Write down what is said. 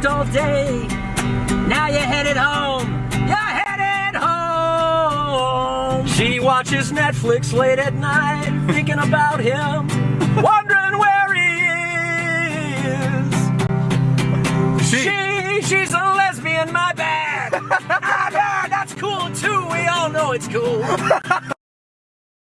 worked all day. Now you're headed home. You're headed home. She watches Netflix late at night, thinking about him, wondering where he is. She, she's a lesbian, my bad. I bad, that's cool too. We all know it's cool.